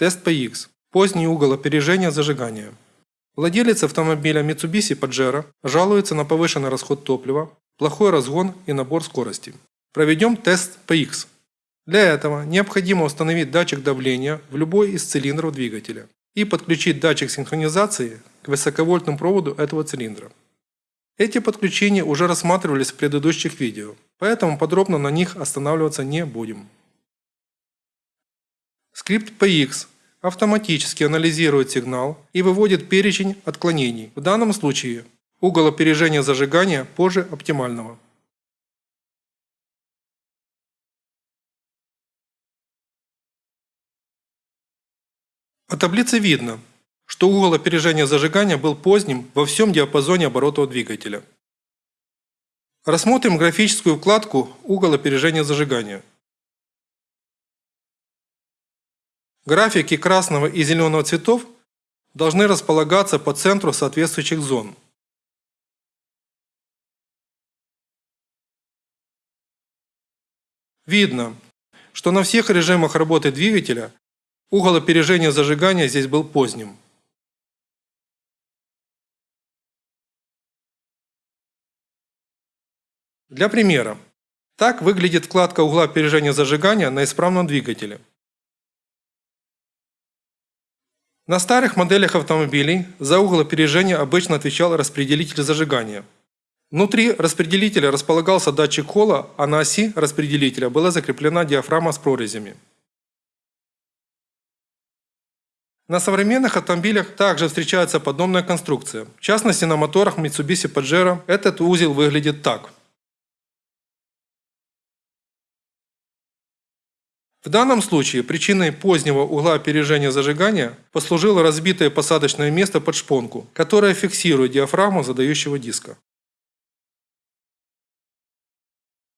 Тест PX. Поздний угол опережения зажигания. Владелец автомобиля Mitsubishi Pajero жалуется на повышенный расход топлива, плохой разгон и набор скорости. Проведем тест PX. Для этого необходимо установить датчик давления в любой из цилиндров двигателя и подключить датчик синхронизации к высоковольтному проводу этого цилиндра. Эти подключения уже рассматривались в предыдущих видео, поэтому подробно на них останавливаться не будем. Скрипт PX автоматически анализирует сигнал и выводит перечень отклонений. В данном случае угол опережения зажигания позже оптимального. По таблице видно, что угол опережения зажигания был поздним во всем диапазоне оборотов двигателя. Рассмотрим графическую вкладку «Угол опережения зажигания». Графики красного и зеленого цветов должны располагаться по центру соответствующих зон. Видно, что на всех режимах работы двигателя угол опережения зажигания здесь был поздним. Для примера. Так выглядит вкладка угла опережения зажигания на исправном двигателе. На старых моделях автомобилей за угол опережения обычно отвечал распределитель зажигания. Внутри распределителя располагался датчик холла, а на оси распределителя была закреплена диафрагма с прорезями. На современных автомобилях также встречается подобная конструкция. В частности, на моторах Mitsubishi Pajero этот узел выглядит так – В данном случае причиной позднего угла опережения зажигания послужило разбитое посадочное место под шпонку, которое фиксирует диафрагму задающего диска.